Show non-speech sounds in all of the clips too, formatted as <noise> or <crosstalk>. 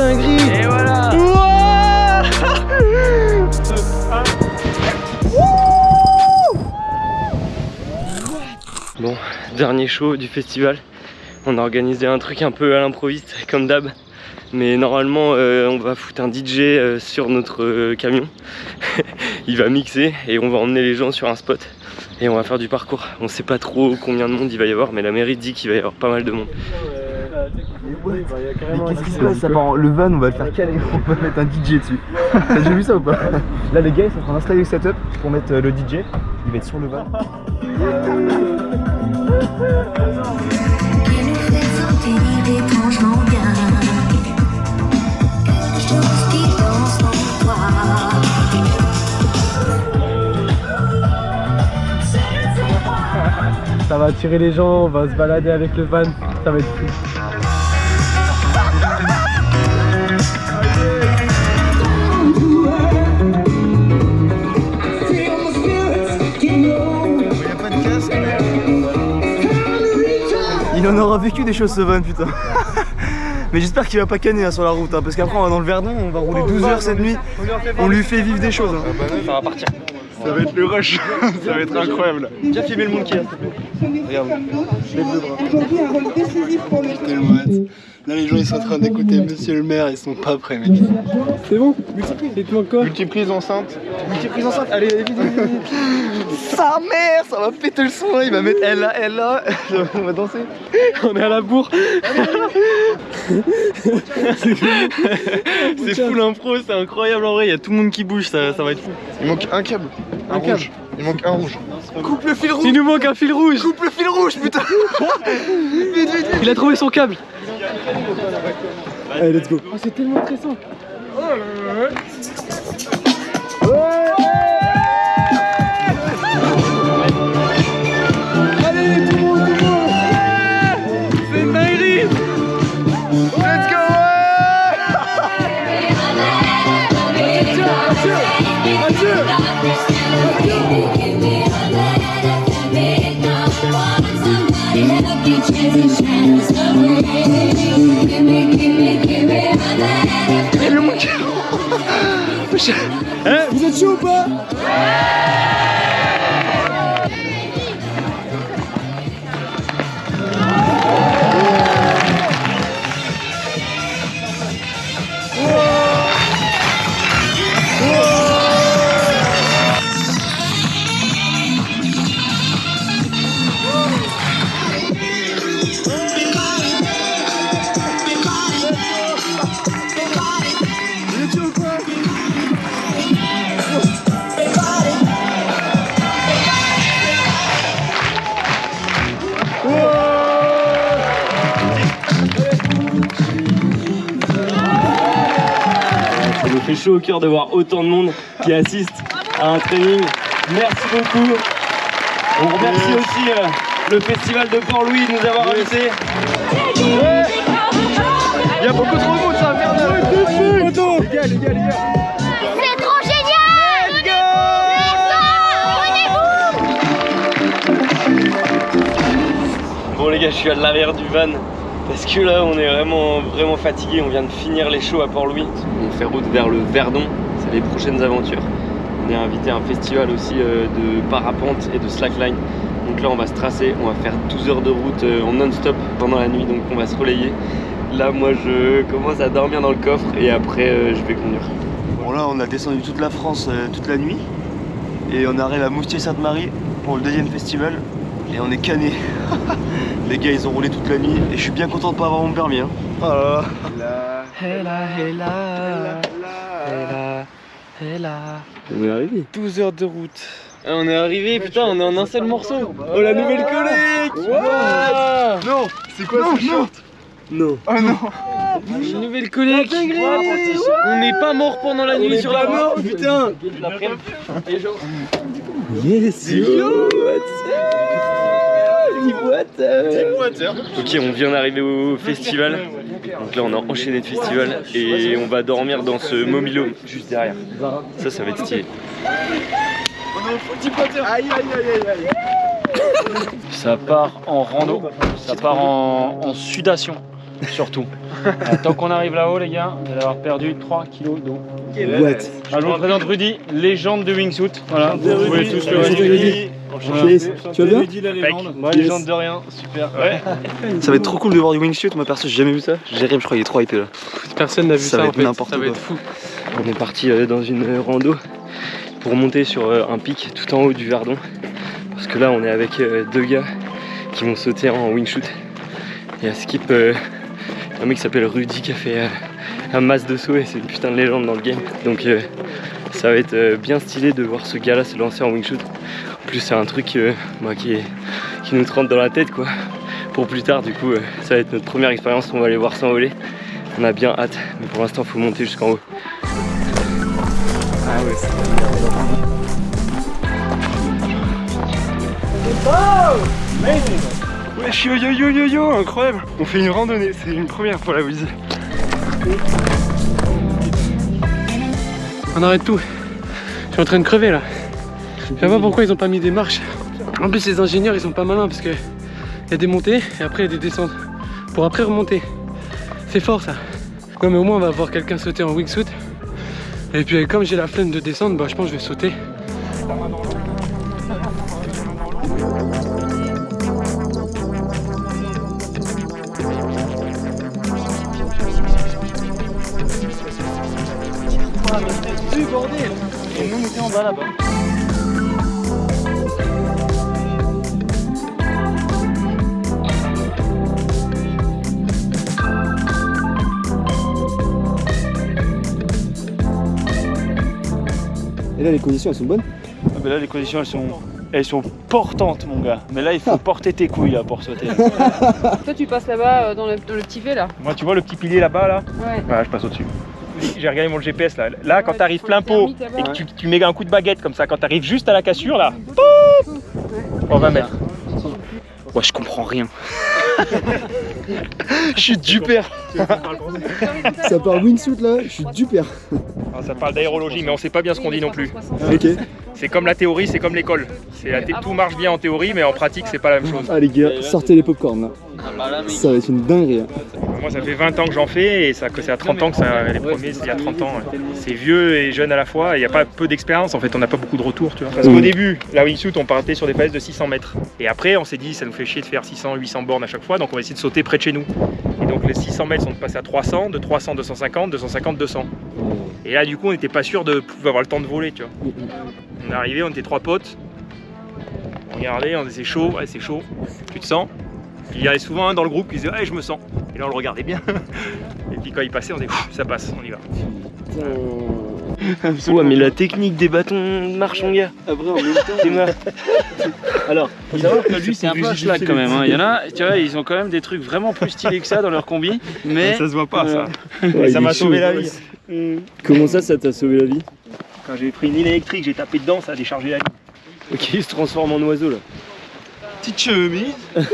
dinguerie Et voilà Bon, dernier show du festival. On a organisé un truc un peu à l'improviste, comme d'hab. Mais normalement, euh, on va foutre un DJ euh, sur notre euh, camion. <laughs> Il va mixer et on va emmener les gens sur un spot. Et on va faire du parcours. On sait pas trop combien de monde il va y avoir, mais la mairie dit qu'il va y avoir pas mal de monde. Mais qu'est-ce qui se passe ça part en- Le van, on va le faire <laughs> caler, <laughs> on va mettre un DJ dessus. <laughs> T'as déjà vu ça ou pas? Là, les gars, ils sont en train d'installer le setup pour mettre euh, le DJ. Il va être sur le van. étrangement bien. Ça va attirer les gens, on va se balader avec le van, ça va être fou. Il en aura vécu des choses ce van, putain. <laughs> Mais j'espère qu'il va pas canner hein, sur la route, hein, parce qu'après on va dans le Verdon, on va rouler 12 heures cette nuit, on lui fait vivre des choses. hein. Ça va partir. Ça va être le rush, <laughs> ça va être incroyable. Viens filmer le monkey, Regarde, bras. Aujourd'hui, un rôle décisif pour le tellement hâte. Là, les gens ils sont en train d'écouter Monsieur le maire, ils sont pas prêts, mec. C'est bon Il te manque quoi Multiprise enceinte. Multiprise enceinte, allez, allez, vite, vite, vite. <laughs> Sa mère, ça va péter le son, il va mettre elle là, elle là, <laughs> on va danser. On est à la bourre C'est fou l'impro, c'est incroyable en vrai, il y a tout le monde qui bouge, ça, ça va être fou. Il manque un câble. Un, rouge. Il manque un rouge. Coupe le fil rouge, Il nous manque un fil rouge coupe le fil rouge, putain. <laughs> Vite, vite, vite. Il a trouvé son câble Allez, let's go oh, C'est tellement stressant Allez, Hein Vous êtes chaud ou pas? Chaud au cœur de voir autant de monde qui assiste à un training. Merci beaucoup. On remercie aussi euh, le festival de Port-Louis de nous avoir invités. Il y a beaucoup trop de monde, ça va faire de Les gars, les gars, les gars. C'est trop génial Let's go Bon les gars, je suis à l'arrière du van parce que là on est vraiment vraiment fatigué. On vient de finir les shows à Port-Louis. On fait route vers le Verdon. C'est les prochaines aventures. On est invité à un festival aussi euh, de parapente et de slackline. Donc là on va se tracer, on va faire 12 heures de route euh, en non-stop pendant la nuit. Donc on va se relayer. Là moi je commence à dormir dans le coffre et après euh, je vais conduire. Bon là, on a descendu toute la France toute la nuit. Et on arrive à Moustier-Sainte-Marie pour le deuxième festival. Et on est cané. <laughs> Les gars, ils ont roulé toute la nuit. Et je suis bien content de pas avoir mon permis. Hein. Oh là là. On est arrivé. 12 heures de route. Ah, on est arrivé, putain, on est en un seul morceau. Oh la nouvelle collègue Non C'est quoi ce short Non. Oh non Une nouvelle collègue On n'est pas mort pendant la nuit sur la mort, putain Yes yo Ok, on vient d'arriver au festival. Donc là, on a enchaîné de festival et on va dormir dans ce Momilo juste derrière. Ça, ça va être stylé. Aïe aïe aïe aïe aïe Ça part en rando, ça part en, en sudation. surtout. Euh, <laughs> tant qu'on arrive là-haut, les gars, vous allez avoir perdu 3 kilos d'eau. What? Alors, je vous présente Rudy, légende du wingsuit. Voilà, vous pouvez tous le. Rudy. Tu vas bien. Moi, légende de rien, super. Ouais. Ça va être trop cool de voir du wingsuit. Moi perso, j'ai jamais vu ça. Jérémy, je crois, il est trop hypé là. Personne n'a vu Ça ça, va être n'importe Ça va quoi. être fou. On est parti euh, dans une euh, rando pour monter sur euh, un pic tout en haut du Verdon. Parce que là, on est avec deux gars qui vont sauter en wingshoot. Il y a Skip, un mec qui s'appelle Rudy qui a fait un masse de saut et c'est une putain de légende dans le game. Donc ça va être bien stylé de voir ce gars-là se lancer en wingshoot. En plus, c'est un truc euh, bah, qui, est- qui nous rentre dans la tête quoi. Pour plus tard, du coup, euh, ça va être notre première expérience. On va aller voir s'envoler. On a bien hâte, mais pour l'instant, faut monter jusqu'en haut. Wesh yo yo yo yo yo, incroyable On fait une randonnée, c'est une première pour la Wiz. On arrête tout. Je suis en train de crever là. Je sais pas pourquoi ils ont pas mis des marches. En plus, les ingénieurs ils sont pas malins parce que il y a des montées et après il y a des descentes. Pour après remonter. C'est fort ça. Mais au moins on va voir quelqu'un sauter en wingsuit. Et puis comme j'ai la flemme de descendre, bah je pense que je vais sauter. Et là, les conditions elles sont bonnes Ah bah là les conditions elles sont elles sont portantes mon gars. Mais là il faut porter tes couilles là pour sauter. <laughs> Toi, tu passes là-bas euh, dans le, dans le petit V là. Moi tu vois le petit pilier là-bas là Ouais. Voilà je passe au-dessus. J'ai regardé mon GPS là. Là quand Ouais, t'arrives plein le pot et que tu, tu mets un coup de baguette comme ça, quand t'arrives juste à la cassure là, pouf on va mettre. Moi je comprends rien. Je suis du père. <laughs> Ça part wingsuit là, je suis du père. Ah, ça parle d'aérologie mais on sait pas bien ce qu'on dit non plus. Ok. C'est comme la théorie, c'est comme l'école. C'est la thé- tout marche bien en théorie mais en pratique c'est pas la même chose. Ah les gars, sortez les popcorn là. Ça va être une dinguerie. hein. Moi, ça fait 20 ans que j'en fais et ça, c'est à 30 ans que ça, les premiers, c'est il y a 30 ans. C'est vieux et jeune à la fois. Il n'y a pas peu d'expérience. En fait, on n'a pas beaucoup de retours, tu vois. Parce qu'au début, la wingsuit, on partait sur des falaises de 600 mètres. Et après, on s'est dit, ça nous fait chier de faire 600, 800 bornes à chaque fois, donc on va essayer de sauter près de chez nous. Et donc, les 600 mètres sont passés à 300, de 300, 250, 250, 200. Et là, du coup, on n'était pas sûr de pouvoir avoir le temps de voler, tu vois. On est arrivé, on était trois potes. On regardait, on disait c'est chaud, ouais, c'est chaud. Tu te sens il y avait souvent un dans le groupe qui disait Ouais, je me sens. Et là, on le regardait bien. <laughs> Et puis quand il passait, on disait Ça passe, on y va. Ouais, mais la technique des bâtons marche, mon gars. Après, en même temps. Alors, faut savoir que lui c'est un peu un schlag quand même. hein. Il y en a, tu vois, ils ont quand même des trucs vraiment plus stylés que ça dans leur combi. Mais Ça se voit pas, ça. Ouais, ça m'a sauvé la vie. Comment ça, ça t'a sauvé la vie? Quand j'ai pris une ligne électrique, j'ai tapé dedans, ça a déchargé la ligne. Ok, il se transforme en oiseau là. Petite chemise. <laughs>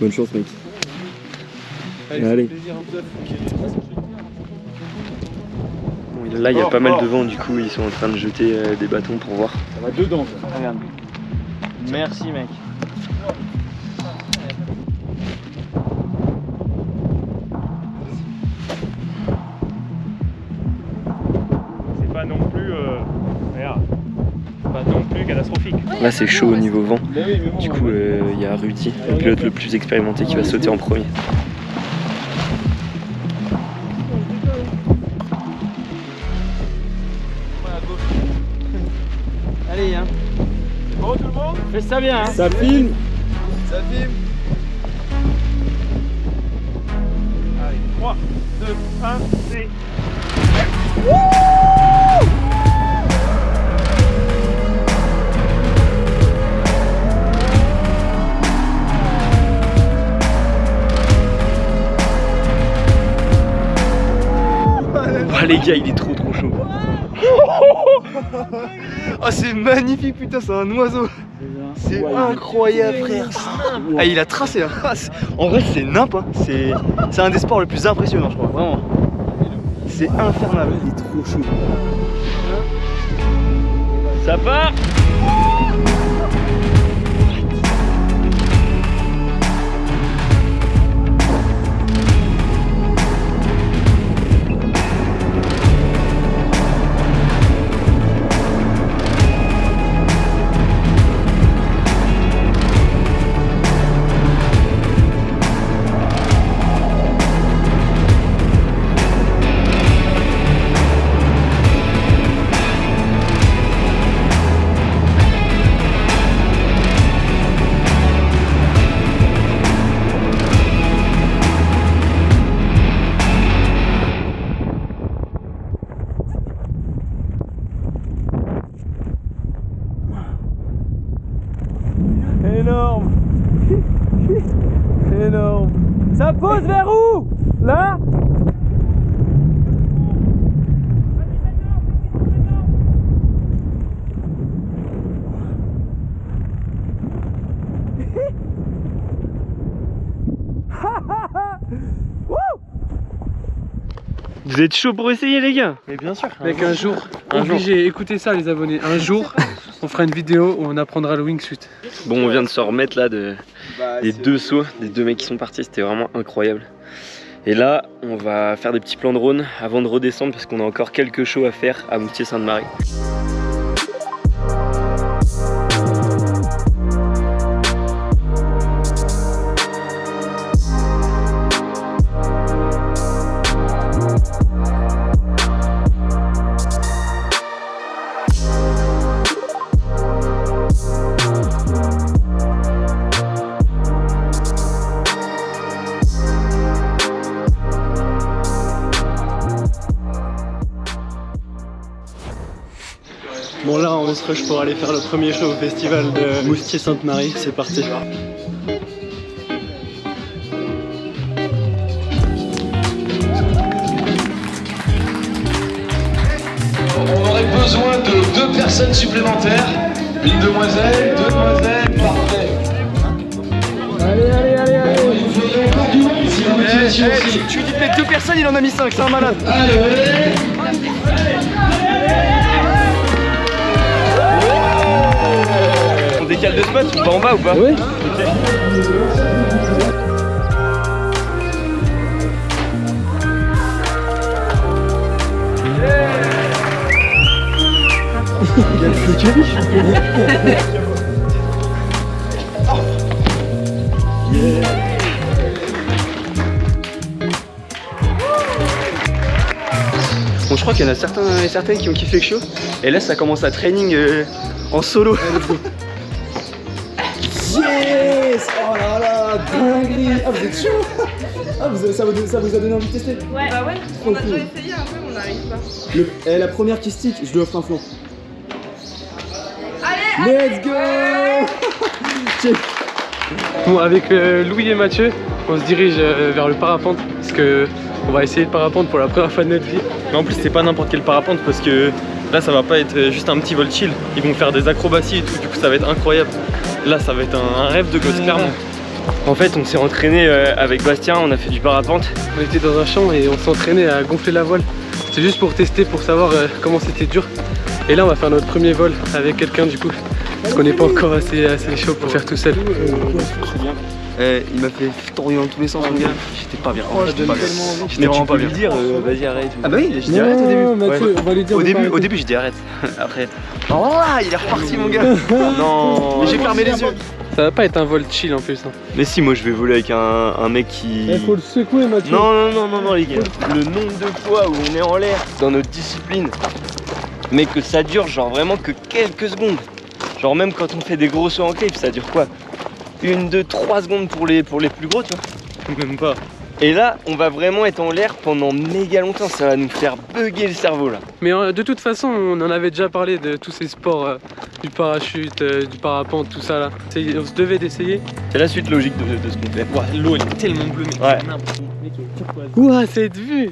Bonne chance mec. Allez. Bon, là, il y a pas mal de vent, du coup, ils sont en train de jeter euh, des bâtons pour voir. Ça va dedans, ça. Regarde. Merci, mec. Là, c'est chaud au niveau vent. Du coup, euh, il y a Rudy, le pilote le plus expérimenté, qui va sauter en premier. <laughs> allez, hein. Bon, tout le monde Fais ça bien. Hein. Ça filme Allez, 3, 2, 1, c'est. Ah, les gars, il est trop trop chaud. Oh, <laughs> c'est magnifique, putain, c'est un oiseau. C'est incroyable, frère. Ah, il a tracé. hein. Ah, c'est- En vrai, c'est nimp. hein. C'est c'est un des sports les plus impressionnants, je crois. Vraiment. C'est infernal. Il est trop chaud. Ça part Énorme. Ça pose vers où? Là? Vous êtes chaud pour essayer les gars Mais bien sûr. Mec, un jour, obligé, écoutez ça les abonnés, un jour, on fera une vidéo où on apprendra le wingsuit. Bon on vient de se remettre là de, Bah, des deux sauts, des deux mecs qui sont partis, c'était vraiment incroyable. Et là, on va faire des petits plans de drone avant de redescendre parce qu'on a encore quelques shows à faire à Moutier-Sainte-Marie. Bon là, on se rush pour aller faire le premier show au festival de Moustier-Sainte-Marie, c'est parti. On aurait besoin de deux personnes supplémentaires. Une demoiselle, deux demoiselles, parfait. Allez, allez, allez, allez. Il nous faudrait encore du monde si la motivation aussi. Tu lui dis de mettre deux personnes, il en a mis cinq, c'est un malade. Allez, On décale de spot, on va en bas ou pas Oui. <laughs> Bon, je crois qu'il y en a certains et certaines qui ont kiffé le show. Et là, ça commence à training euh, en solo. Yes Oh là là, dinguerie Ah vous êtes chaud Ah vous, ça, vous, ça vous a donné envie de tester Ouais, bah ouais. On a déjà essayé un peu, mais on n'arrive pas. Le, eh, La première qui stick, je lui offre un flanc. Let's go. Bon, avec euh, Louis et Mathieu, on se dirige euh, vers le parapente parce que on va essayer le parapente pour la première fois de notre vie. Mais en plus c'est pas n'importe quel parapente parce que là ça va pas être euh, juste un petit vol chill. Ils vont faire des acrobaties et tout, du coup ça va être incroyable. Là ça va être un, un rêve de gosse clairement. En fait on s'est entraîné euh, avec Bastien, on a fait du parapente. On était dans un champ et on s'entraînait à gonfler la voile. C'est juste pour tester, pour savoir euh, comment c'était dur. Et là on va faire notre premier vol avec quelqu'un du coup. Parce qu'on n'est pas encore assez, assez chaud pour faire tout seul. Eh, il m'a fait tourner dans tous les sens, mon gars. J'étais pas bien. J'étais pas bien. J'étais vraiment pas bien. dire euh, vas-y arrête. Ah bah oui, j'ai dit arrête au début. Mathieu, on va lui dire Au début, pas au début, j'ai dit arrête. <laughs> Après, <laughs> oh là, il est reparti, mon gars. <laughs> non, mais j'ai fermé les yeux. Ça va pas être un vol chill en plus. hein. Mais si moi je vais voler avec un, un mec qui. Il faut le secouer Mathieu. Non, non, non, non, non, les gars. Le nombre de fois où on est en l'air dans notre discipline, mais que ça dure genre vraiment que quelques secondes. Genre même quand on fait des gros sauts en cliff, ça dure quoi? Une, deux, trois secondes pour les, pour les plus gros, tu vois <laughs> Même pas. Et là, on va vraiment être en l'air pendant méga longtemps. Ça va nous faire bugger le cerveau là. Mais euh, de toute façon, on en avait déjà parlé de tous ces sports, euh, du parachute, euh, du parapente, tout ça là. On se devait d'essayer. C'est la suite logique de, de ce qu'on fait. L'eau est tellement bleue, mais Ouais. Ouah, cette vue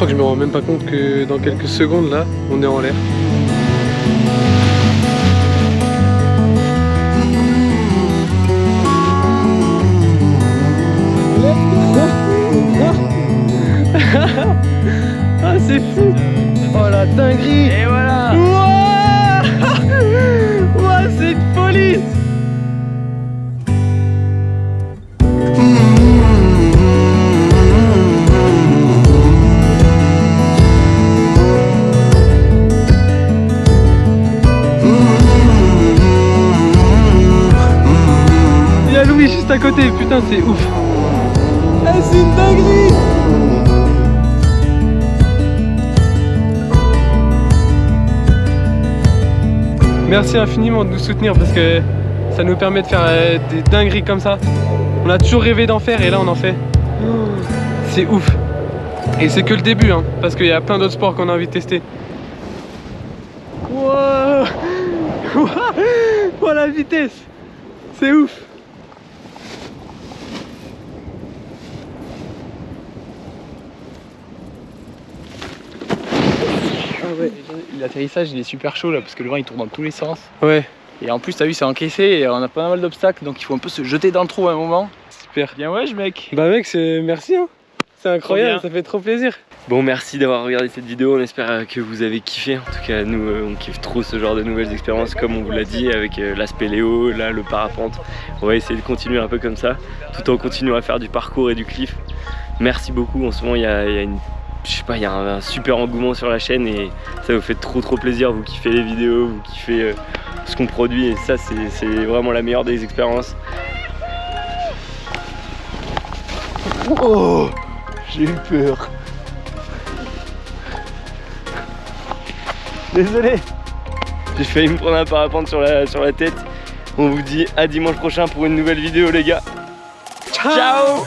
crois que je me rends même pas compte que dans quelques secondes là, on est en l'air. <laughs> Ah c'est fou. Oh la dinguerie. Et voilà. Ouah. <laughs> C'est une folie côté, putain c'est ouf Ah c'est une dinguerie Merci infiniment de nous soutenir parce que ça nous permet de faire euh, des dingueries comme ça. On a toujours rêvé d'en faire et là on en fait. C'est ouf. Et c'est que le début, hein, parce qu'il y a plein d'autres sports qu'on a envie de tester. Wow <laughs> Oh la vitesse C'est ouf ouais, L'atterrissage il est super chaud là parce que le vent il tourne dans tous les sens. ouais, Et en plus t'as vu c'est encaissé et on a pas mal d'obstacles donc il faut un peu se jeter dans le trou à un moment. super. Bien ouais mec. Bah mec, c'est merci hein. C'est incroyable, ça fait trop plaisir. Bon, merci d'avoir regardé cette vidéo. On espère euh, que vous avez kiffé. En tout cas, nous, euh, on kiffe trop ce genre de nouvelles expériences, comme on vous l'a dit, avec euh, l'aspect Léo, là, le parapente. On va essayer de continuer un peu comme ça, tout en continuant à faire du parcours et du cliff. Merci beaucoup. En ce moment, il y a, y a une. Je sais pas, il y a un, un super engouement sur la chaîne et ça vous fait trop trop plaisir. Vous kiffez les vidéos, vous kiffez euh, ce qu'on produit et ça, c'est c'est vraiment la meilleure des expériences. Oh J'ai eu peur. Désolé J'ai failli me prendre un parapente sur la, sur la tête. On vous dit à dimanche prochain pour une nouvelle vidéo les gars. Ciao